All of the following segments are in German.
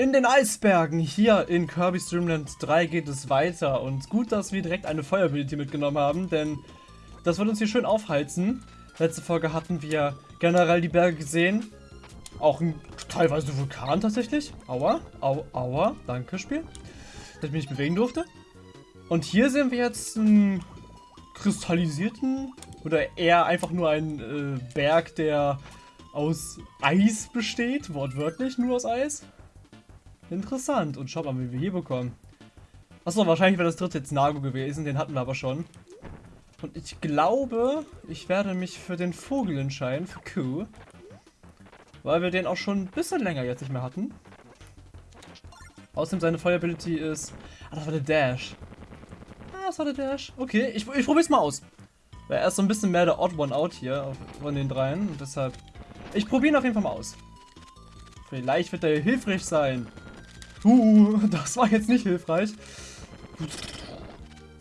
In den Eisbergen hier in Kirby's Dream Land 3 geht es weiter und gut, dass wir direkt eine Feuerability mitgenommen haben, denn das wird uns hier schön aufheizen. Letzte Folge hatten wir generell die Berge gesehen, auch ein teilweise Vulkan tatsächlich. Aua, au, aua, danke Spiel, dass ich mich nicht bewegen durfte. Und hier sehen wir jetzt einen kristallisierten oder eher einfach nur einen äh, Berg, der aus Eis besteht, wortwörtlich nur aus Eis. Interessant. Und schau mal, wie wir hier bekommen. Achso, wahrscheinlich wäre das dritte jetzt Nago gewesen. Den hatten wir aber schon. Und ich glaube, ich werde mich für den Vogel entscheiden, für Q. Weil wir den auch schon ein bisschen länger jetzt nicht mehr hatten. Außerdem seine Feuerability ist... Ah, das war der Dash. Ah, das war der Dash. Okay, ich, ich probier's mal aus. Weil er ist so ein bisschen mehr der Odd One Out hier von den dreien. Und deshalb... Ich probiere ihn auf jeden Fall mal aus. Vielleicht wird er hilfreich sein. Uh, das war jetzt nicht hilfreich.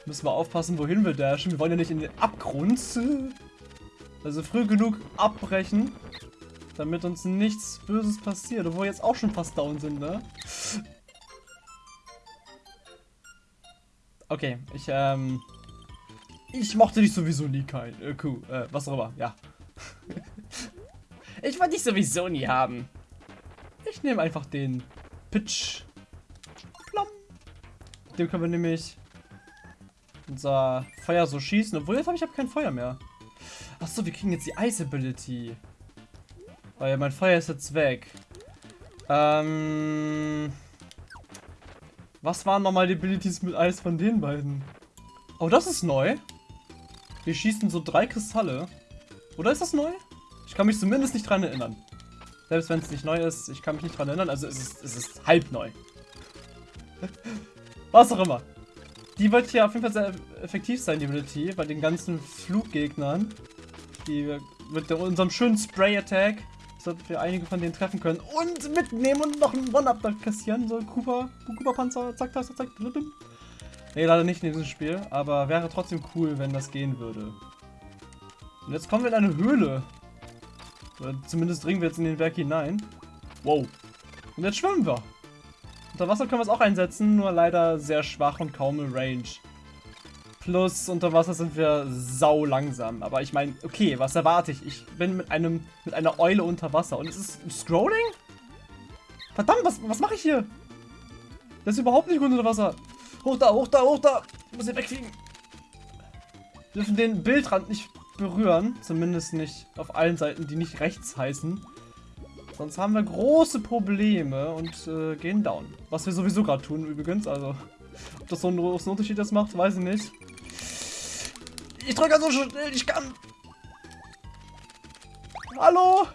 Müssen wir aufpassen, wohin wir dashen. Wir wollen ja nicht in den Abgrund. Also früh genug abbrechen, damit uns nichts Böses passiert. Obwohl wir jetzt auch schon fast down sind, ne? Okay, ich, ähm... Ich mochte dich sowieso nie kein. Äh, Kuh, äh, was auch immer, ja. ich wollte dich sowieso nie haben. Ich nehme einfach den Pitch dem können wir nämlich unser Feuer so schießen. Obwohl, jetzt habe ich hab kein Feuer mehr. Achso, wir kriegen jetzt die Ice Ability. Weil mein Feuer ist jetzt weg. Ähm... Was waren nochmal die Abilities mit Eis von den beiden? Oh, das ist neu. Wir schießen so drei Kristalle. Oder ist das neu? Ich kann mich zumindest nicht dran erinnern. Selbst wenn es nicht neu ist, ich kann mich nicht dran erinnern. Also es ist, es ist halb neu. Was auch immer. Die wird hier auf jeden Fall sehr effektiv sein, die Ability, bei den ganzen Fluggegnern. Die mit unserem schönen Spray-Attack, sollten wir einige von denen treffen können. Und mitnehmen und noch einen One-Up kassieren. So Cooper, Cooper-Panzer, zack, zack, zack, zack. Nee, leider nicht in diesem Spiel, aber wäre trotzdem cool, wenn das gehen würde. Und jetzt kommen wir in eine Höhle. Oder zumindest dringen wir jetzt in den Berg hinein. Wow. Und jetzt schwimmen wir. Unter Wasser können wir es auch einsetzen, nur leider sehr schwach und kaum Range. Plus, unter Wasser sind wir sau langsam. Aber ich meine, okay, was erwarte ich? Ich bin mit einem mit einer Eule unter Wasser. Und es ist Scrolling? Verdammt, was, was mache ich hier? Das ist überhaupt nicht gut unter Wasser. Hoch da, hoch da, hoch da. Ich muss ihn wegkriegen. Wir dürfen den Bildrand nicht berühren. Zumindest nicht auf allen Seiten, die nicht rechts heißen. Sonst haben wir große Probleme und äh, gehen down. Was wir sowieso gerade tun übrigens. Also, ob das so einen großen Unterschied das macht, weiß ich nicht. Ich drücke so also schnell ich kann. Hallo?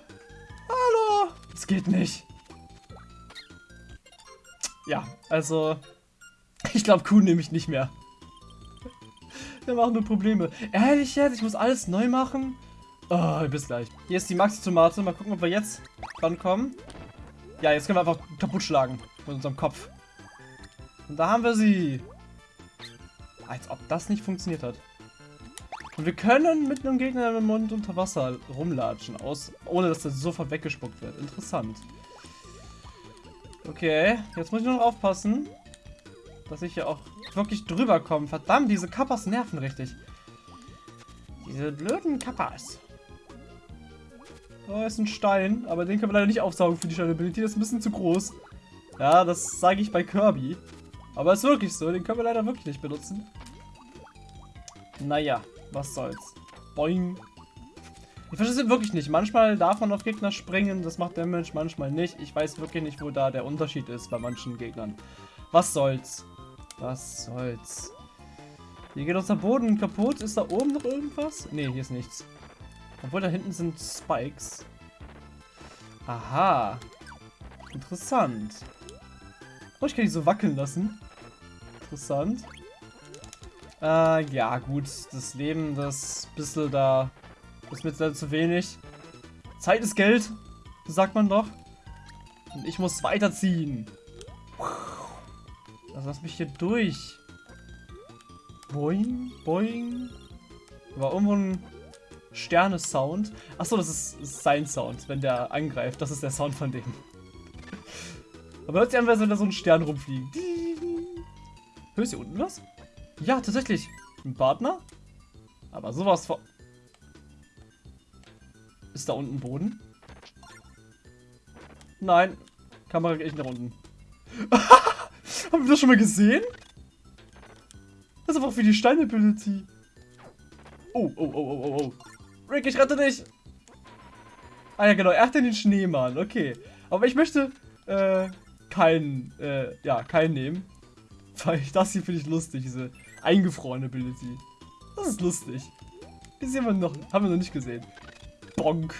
Hallo? Es geht nicht. Ja, also... Ich glaube, Kuh nehme ich nicht mehr. Wir machen nur Probleme. Ehrlich jetzt? Ich muss alles neu machen? Oh, bis gleich. Hier ist die Maxi-Tomate. Mal gucken, ob wir jetzt rankommen. Ja, jetzt können wir einfach kaputt schlagen. Mit unserem Kopf. Und da haben wir sie. Als ob das nicht funktioniert hat. Und wir können mit einem Gegner im Mund unter Wasser rumlatschen, aus, ohne dass der sofort weggespuckt wird. Interessant. Okay, jetzt muss ich nur noch aufpassen, dass ich hier auch wirklich drüber komme. Verdammt, diese Kappas nerven richtig. Diese blöden Kappas. Oh, ist ein Stein, aber den können wir leider nicht aufsaugen für die Stability. Das ist ein bisschen zu groß. Ja, das sage ich bei Kirby. Aber ist wirklich so, den können wir leider wirklich nicht benutzen. Naja, was soll's. Boing. Ich verstehe es wirklich nicht. Manchmal darf man auf Gegner springen, das macht Damage, manchmal nicht. Ich weiß wirklich nicht, wo da der Unterschied ist bei manchen Gegnern. Was soll's. Was soll's. Hier geht unser Boden kaputt. Ist da oben noch irgendwas? Ne, hier ist nichts. Obwohl da hinten sind Spikes. Aha. Interessant. Oh, ich kann die so wackeln lassen. Interessant. Äh, ja, gut. Das Leben, das bisschen da ist mir zu wenig. Zeit ist Geld, sagt man doch. Und ich muss weiterziehen. Also lass mich hier durch. Boing, boing. War irgendwo ein Sterne-Sound. Achso, das ist sein Sound, wenn der angreift. Das ist der Sound von dem. Aber hört sich an, als wenn da so ein Stern rumfliegt. Hörst du hier unten was? Ja, tatsächlich. Ein Partner? Aber sowas von... Ist da unten Boden? Nein. Kamera geht echt nach unten. Haben wir das schon mal gesehen? Das ist einfach wie die Steine-Ability. Oh, oh, oh, oh, oh, oh. Rick, ich rette dich! Ah ja, genau, er hat den Schneemann, okay. Aber ich möchte, äh, keinen, äh, ja, keinen nehmen. Weil ich, das hier finde ich lustig, diese eingefrorene Ability. Das ist lustig. Die sehen wir noch, haben wir noch nicht gesehen. Bonk.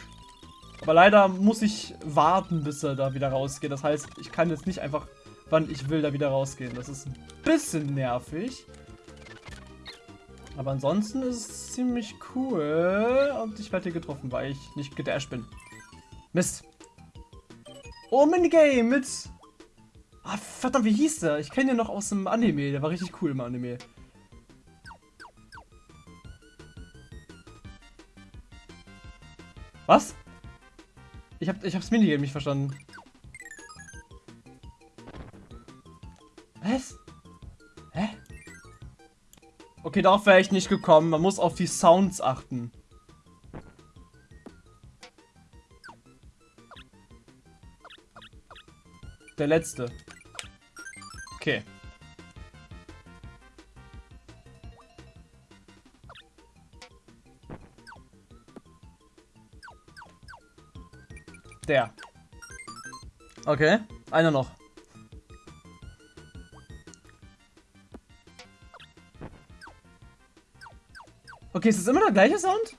Aber leider muss ich warten, bis er da wieder rausgeht. Das heißt, ich kann jetzt nicht einfach, wann ich will, da wieder rausgehen. Das ist ein bisschen nervig. Aber ansonsten ist es ziemlich cool. Und ich werde hier getroffen, weil ich nicht gedasht bin. Mist. Oh, Minigame mit... Ah, verdammt, wie hieß der? Ich kenne den noch aus dem Anime. Der war richtig cool im Anime. Was? Ich hab, ich hab's Minigame nicht verstanden. Okay, darauf wäre ich nicht gekommen. Man muss auf die Sounds achten. Der letzte. Okay. Der. Okay, einer noch. Okay, ist das immer der gleiche Sound?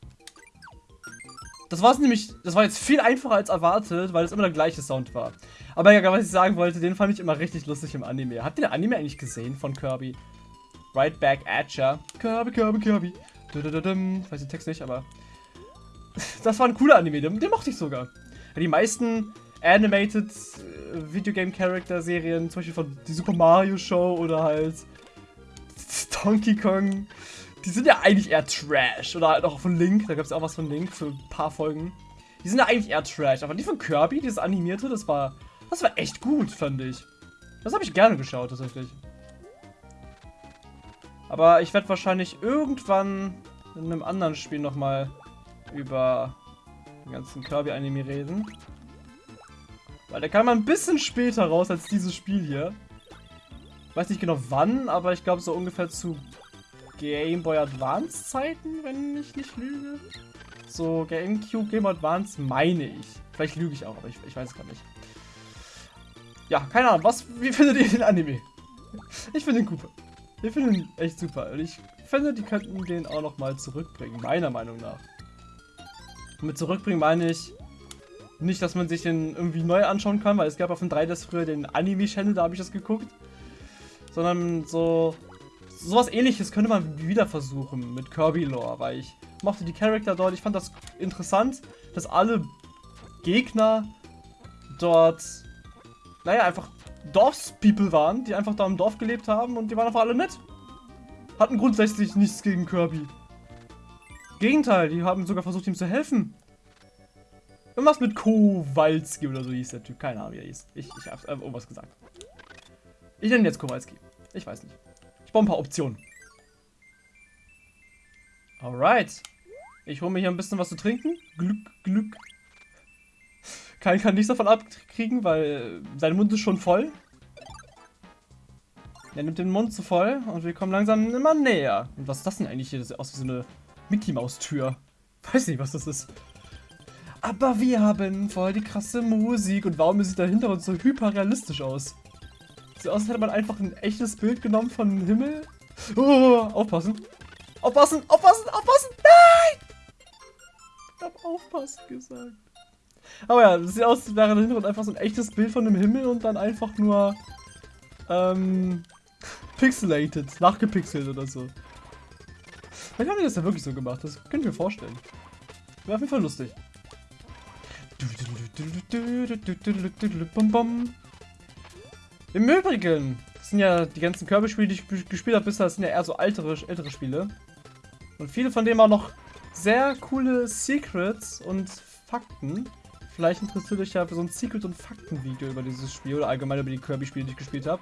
Das war es nämlich, das war jetzt viel einfacher als erwartet, weil es immer der gleiche Sound war. Aber ja, was ich sagen wollte, den fand ich immer richtig lustig im Anime. Habt ihr den Anime eigentlich gesehen von Kirby? Right Back at ya. Kirby, Kirby, Kirby. Ich weiß den Text nicht, aber... Das war ein cooler Anime, den, den mochte ich sogar. Die meisten Animated äh, Videogame Character Serien, zum Beispiel von die Super Mario Show oder halt Donkey Kong, die sind ja eigentlich eher Trash. Oder halt auch von Link, da gab es auch was von Link für ein paar Folgen. Die sind ja eigentlich eher Trash, aber die von Kirby, dieses animierte, das war, das war echt gut, fand ich. Das habe ich gerne geschaut, tatsächlich. Aber ich werde wahrscheinlich irgendwann in einem anderen Spiel nochmal über den ganzen Kirby-Anime reden. Weil der kam ein bisschen später raus als dieses Spiel hier. Weiß nicht genau wann, aber ich glaube so ungefähr zu Game Boy Advance Zeiten, wenn ich nicht lüge. So Gamecube, Game Advance meine ich. Vielleicht lüge ich auch, aber ich, ich weiß es gar nicht. Ja, keine Ahnung. Was, wie findet ihr den Anime? Ich finde den super. Ich finde ihn echt super. Und ich finde, die könnten den auch noch mal zurückbringen, meiner Meinung nach. Und mit zurückbringen meine ich nicht, dass man sich den irgendwie neu anschauen kann, weil es gab auf dem 3DS früher den Anime-Channel, da habe ich das geguckt. Sondern so sowas ähnliches könnte man wieder versuchen mit Kirby Lore, weil ich mochte die Charakter dort. Ich fand das interessant, dass alle Gegner dort, naja, einfach Dorfspeople waren, die einfach da im Dorf gelebt haben und die waren einfach alle nett. Hatten grundsätzlich nichts gegen Kirby. Gegenteil, die haben sogar versucht, ihm zu helfen. Irgendwas mit Kowalski oder so hieß der Typ. Keine Ahnung, wie er hieß. Ich, ich habe irgendwas gesagt. Ich nenne ihn jetzt Kowalski. Ich weiß nicht Optionen. Alright. Ich hole mir hier ein bisschen was zu trinken. Glück, Glück. Kein kann nichts davon abkriegen, weil sein Mund ist schon voll. Er nimmt den Mund zu voll und wir kommen langsam immer näher. Und was ist das denn eigentlich hier? Das sieht aus wie so eine Mickey-Maus-Tür. Weiß nicht, was das ist. Aber wir haben voll die krasse Musik. Und warum sieht dahinter uns so hyperrealistisch aus? Sieht aus, als hätte man einfach ein echtes Bild genommen von Himmel. Oh, aufpassen. Aufpassen, aufpassen, aufpassen. Nein! Ich hab aufpassen gesagt. Aber ja, das sieht aus, als wäre dahinter einfach so ein echtes Bild von dem Himmel und dann einfach nur ähm, pixelated, nachgepixelt oder so. Vielleicht haben die das ja wirklich so gemacht, das könnte ich mir vorstellen. Wäre auf jeden Fall lustig. Bum, bum. Im Übrigen, das sind ja die ganzen Kirby-Spiele, die ich gespielt habe bisher, das sind ja eher so ältere, ältere Spiele. Und viele von denen auch noch sehr coole Secrets und Fakten. Vielleicht interessiert euch ja für so ein Secret- und Fakten-Video über dieses Spiel oder allgemein über die Kirby-Spiele, die ich gespielt habe.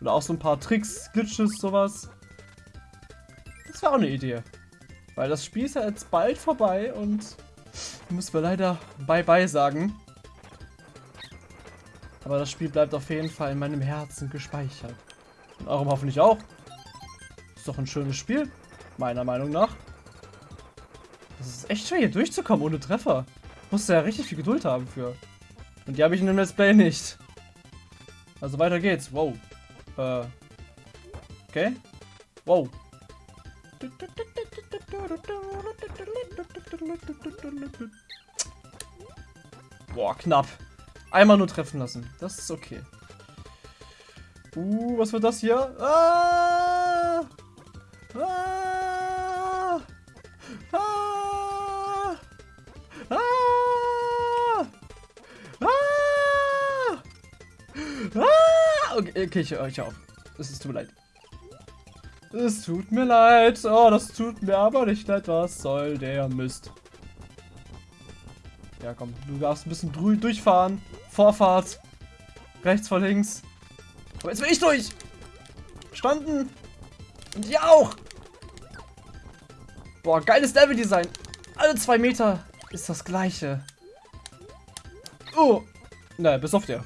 Oder auch so ein paar Tricks, Glitches, sowas. Das wäre auch eine Idee. Weil das Spiel ist ja jetzt bald vorbei und müssen wir leider Bye-Bye sagen. Aber das Spiel bleibt auf jeden Fall in meinem Herzen gespeichert. Und eurem hoffentlich auch. Ist doch ein schönes Spiel, meiner Meinung nach. Das ist echt schwer hier durchzukommen ohne Treffer. Musst du ja richtig viel Geduld haben für. Und die habe ich in dem Let's Play nicht. Also weiter geht's. Wow. Äh. Okay. Wow. Boah, knapp. Einmal nur treffen lassen. Das ist okay. Uh, was wird das hier? Ah! Ah! Ah! Ah! Ah! Ah! Okay, okay ich höre euch auf. Es tut mir leid. Es tut mir leid. Oh, das tut mir aber nicht leid. Was soll der Mist? Ja, komm. Du darfst ein bisschen durchfahren. Vorfahrt. Rechts vor links. Aber jetzt will ich durch. Standen. Und ihr auch. Boah, geiles Level-Design. Alle zwei Meter ist das gleiche. Oh. Naja, bis auf der.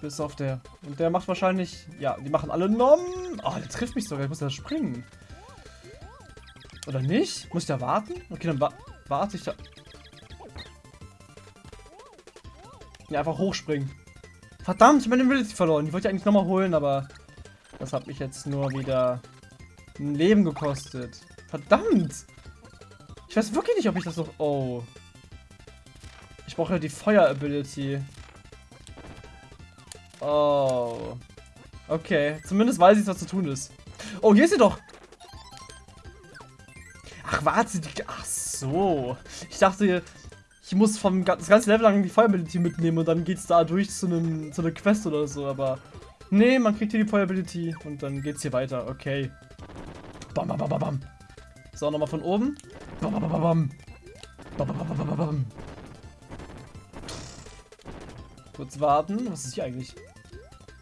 Bis auf der. Und der macht wahrscheinlich... Ja, die machen alle Nom. Oh, der trifft mich sogar. Ich muss da springen. Oder nicht? Muss ich da warten? Okay, dann wa warte ich da. Ja, einfach hochspringen. Verdammt, ich meine Ability verloren. Die wollte ich eigentlich nochmal holen, aber das hat mich jetzt nur wieder ein Leben gekostet. Verdammt! Ich weiß wirklich nicht, ob ich das noch... Oh. Ich brauche ja die Feuer-Ability. Oh. Okay. Zumindest weiß ich, was zu tun ist. Oh, hier ist sie doch. Ach, warte. Die... Ach so. Ich dachte, ich muss vom das ganze Level lang die Feuerability mitnehmen und dann geht's da durch zu, einem, zu einer Quest oder so. Aber nee, man kriegt hier die Feuerability und dann geht's hier weiter. Okay. Bam, bam, bam, bam. So, nochmal von oben. Bam, bam, bam, bam. Bam, bam, bam, bam, bam. Kurz warten. Was ist hier eigentlich?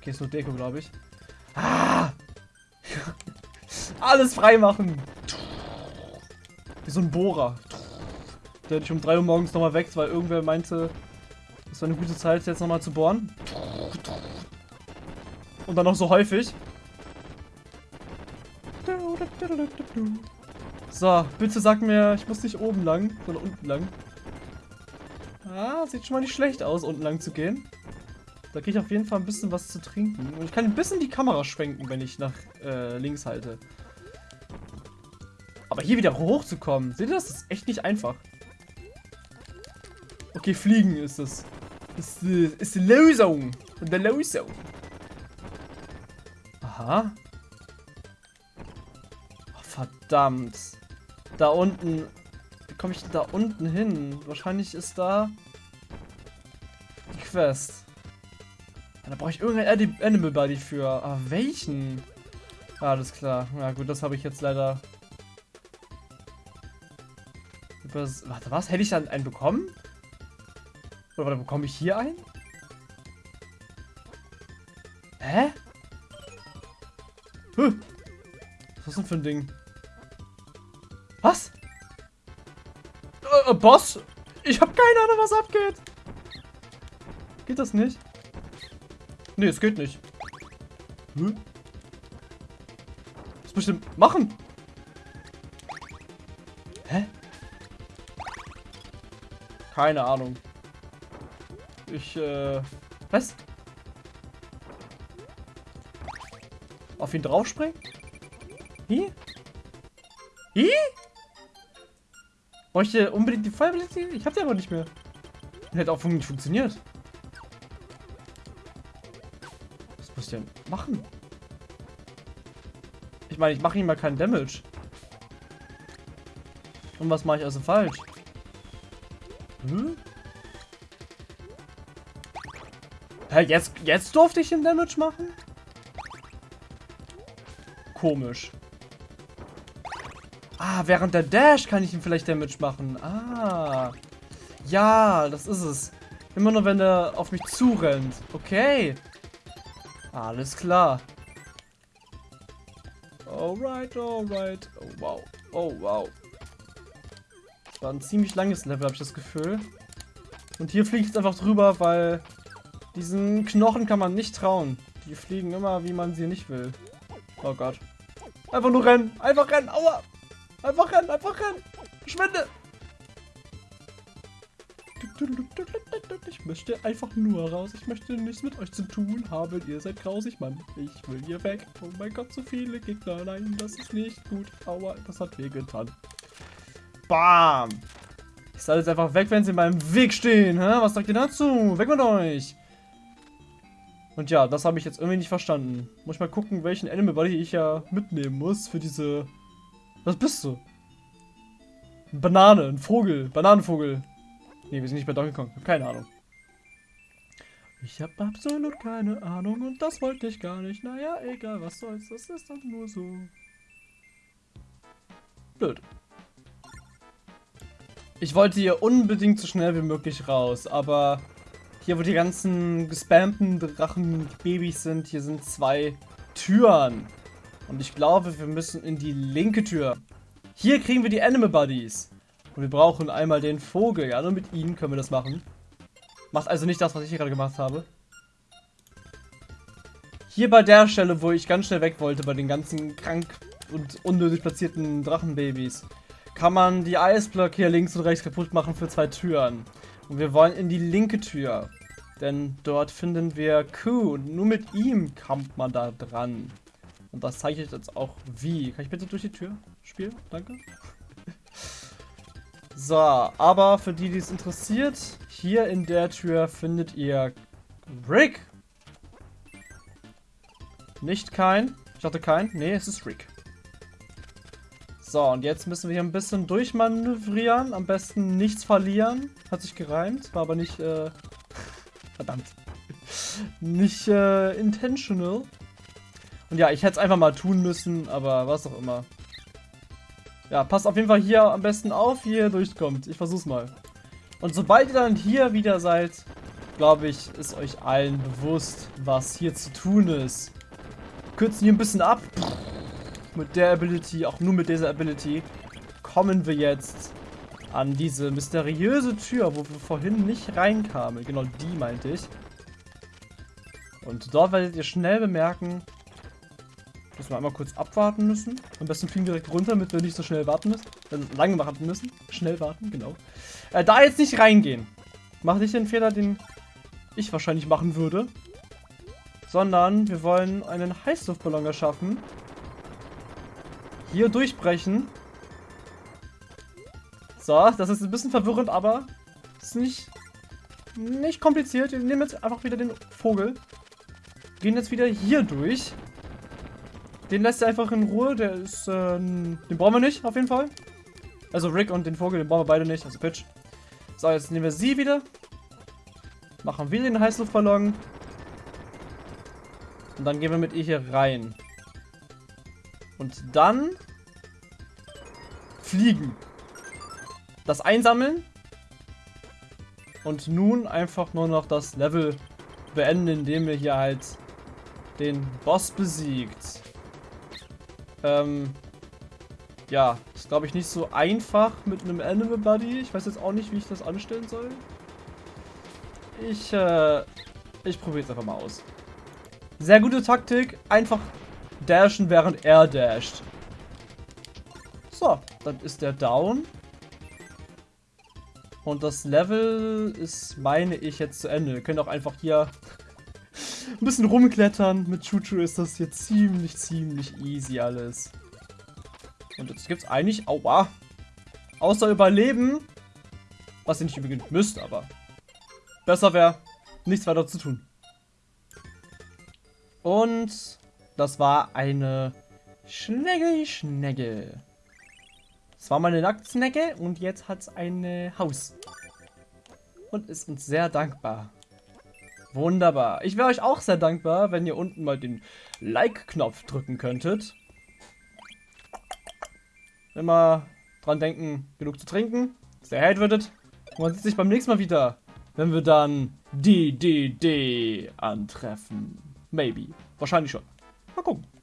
Okay, ist nur Deko, glaube ich. Ah! Alles freimachen! Wie so ein Bohrer. Der dich um 3 Uhr morgens nochmal weckt, weil irgendwer meinte, es war eine gute Zeit, jetzt nochmal zu bohren. Und dann noch so häufig. So, bitte sag mir, ich muss nicht oben lang, sondern unten lang. Ah, sieht schon mal nicht schlecht aus, unten lang zu gehen. Da kriege ich auf jeden Fall ein bisschen was zu trinken. Und ich kann ein bisschen die Kamera schwenken, wenn ich nach äh, links halte. Aber hier wieder hochzukommen, seht ihr das? Das ist echt nicht einfach. Okay, fliegen ist es. Ist, ist die Lösung. Und der Lösung. Aha. Oh, verdammt. Da unten. Wie komme ich denn da unten hin? Wahrscheinlich ist da die Quest. Da brauche ich irgendein Animal Buddy für. Aber welchen? Ah, alles klar. Ja gut, das habe ich jetzt leider... Übers Warte, was? Hätte ich dann einen bekommen? Oder warte, bekomme ich hier einen? Hä? Huh. Was ist denn für ein Ding? Was? Äh, äh, Boss? Ich habe keine Ahnung, was abgeht. Geht das nicht? Nee, es geht nicht. Hm? Was muss ich denn machen? Hä? Keine Ahnung. Ich, äh... Was? Auf ihn draufspringen? Hi? Hi? Bräuchte unbedingt die Feuerability? Ich hab die aber nicht mehr. Hätte auch nicht funktioniert. muss ich denn machen? Ich meine, ich mache ihm mal keinen Damage. Und was mache ich also falsch? Hm? Hä, jetzt, jetzt durfte ich den Damage machen? Komisch. Ah, während der Dash kann ich ihm vielleicht Damage machen. Ah. Ja, das ist es. Immer nur, wenn er auf mich zurennt. Okay. Alles klar. Alright, alright. Oh, wow. Oh, wow. Das war ein ziemlich langes Level, habe ich das Gefühl. Und hier fliege ich jetzt einfach drüber, weil diesen Knochen kann man nicht trauen. Die fliegen immer, wie man sie nicht will. Oh Gott. Einfach nur rennen. Einfach rennen. Aua. Einfach rennen. Einfach rennen. Verschwinde. Ich möchte einfach nur raus. Ich möchte nichts mit euch zu tun haben. Ihr seid grausig, Mann. Ich will hier weg. Oh mein Gott, so viele Gegner. Nein, das ist nicht gut. Aua, das hat weh getan. Bam. Ich soll jetzt einfach weg, wenn sie in meinem Weg stehen. Hä? Was sagt ihr dazu? Weg mit euch. Und ja, das habe ich jetzt irgendwie nicht verstanden. Muss ich mal gucken, welchen Animal Body ich ja mitnehmen muss für diese... Was bist du? Eine Banane, ein Vogel, Bananenvogel. Ne, wir sind nicht bei Donkey Kong. Keine Ahnung. Ich habe absolut keine Ahnung und das wollte ich gar nicht. Naja, egal, was soll's. Das ist dann nur so. Blöd. Ich wollte hier unbedingt so schnell wie möglich raus, aber hier, wo die ganzen gespammten Drachenbabys sind, hier sind zwei Türen. Und ich glaube, wir müssen in die linke Tür. Hier kriegen wir die Animal Buddies. Und wir brauchen einmal den Vogel. Ja, nur mit ihnen können wir das machen. Macht also nicht das, was ich hier gerade gemacht habe. Hier bei der Stelle, wo ich ganz schnell weg wollte, bei den ganzen krank und unnötig platzierten Drachenbabys, kann man die Eisblöcke hier links und rechts kaputt machen für zwei Türen. Und wir wollen in die linke Tür. Denn dort finden wir Q und nur mit ihm kommt man da dran. Und das zeige ich jetzt auch wie. Kann ich bitte durch die Tür spielen? Danke. So, aber für die, die es interessiert, hier in der Tür findet ihr Rick. Nicht kein. Ich hatte kein. Nee, es ist Rick. So, und jetzt müssen wir hier ein bisschen durchmanövrieren. Am besten nichts verlieren. Hat sich gereimt, war aber nicht, äh, verdammt. nicht, äh, intentional. Und ja, ich hätte es einfach mal tun müssen, aber was auch immer. Ja, passt auf jeden Fall hier am besten auf, wie ihr durchkommt. Ich versuch's mal. Und sobald ihr dann hier wieder seid, glaube ich, ist euch allen bewusst, was hier zu tun ist. Kürzen hier ein bisschen ab. Mit der Ability, auch nur mit dieser Ability, kommen wir jetzt an diese mysteriöse Tür, wo wir vorhin nicht reinkamen. Genau die meinte ich. Und dort werdet ihr schnell bemerken, dass wir einmal kurz abwarten müssen. Am besten fliegen direkt runter, damit wir nicht so schnell warten müssen. Äh, lange warten müssen. Schnell warten, genau. Äh, da jetzt nicht reingehen. Mach nicht den Fehler, den ich wahrscheinlich machen würde. Sondern wir wollen einen Heißluftballon erschaffen. Hier durchbrechen. So, das ist ein bisschen verwirrend, aber ist nicht, nicht kompliziert. Wir nehmen jetzt einfach wieder den Vogel. Gehen jetzt wieder hier durch. Den lässt er einfach in Ruhe. Der ist, äh, den brauchen wir nicht, auf jeden Fall. Also Rick und den Vogel, den brauchen wir beide nicht. Also Pitch. So, jetzt nehmen wir sie wieder. Machen wir den Heißluftballon. Und dann gehen wir mit ihr hier rein. Und dann fliegen. Das einsammeln. Und nun einfach nur noch das Level beenden, indem wir hier halt den Boss besiegt. Ähm, ja, ist glaube ich nicht so einfach mit einem Animal Buddy. Ich weiß jetzt auch nicht, wie ich das anstellen soll. Ich, äh, ich probiere es einfach mal aus. Sehr gute Taktik. Einfach dashen, während er dasht. So, dann ist der down. Und das Level ist, meine ich, jetzt zu Ende. Wir können auch einfach hier ein bisschen rumklettern. Mit Chuchu ist das hier ziemlich, ziemlich easy alles. Und jetzt gibt es eigentlich, aua, außer Überleben, was ihr nicht unbedingt müsst, aber besser wäre, nichts weiter zu tun. Und das war eine Schnegge-Schnegge. Das war meine Nacktsnecke und jetzt hat es ein Haus. Und ist uns sehr dankbar. Wunderbar. Ich wäre euch auch sehr dankbar, wenn ihr unten mal den Like-Knopf drücken könntet. Immer dran denken, genug zu trinken. Stay hydrated. Und man sieht sich beim nächsten Mal wieder, wenn wir dann die DD antreffen. Maybe. Wahrscheinlich schon. Mal gucken.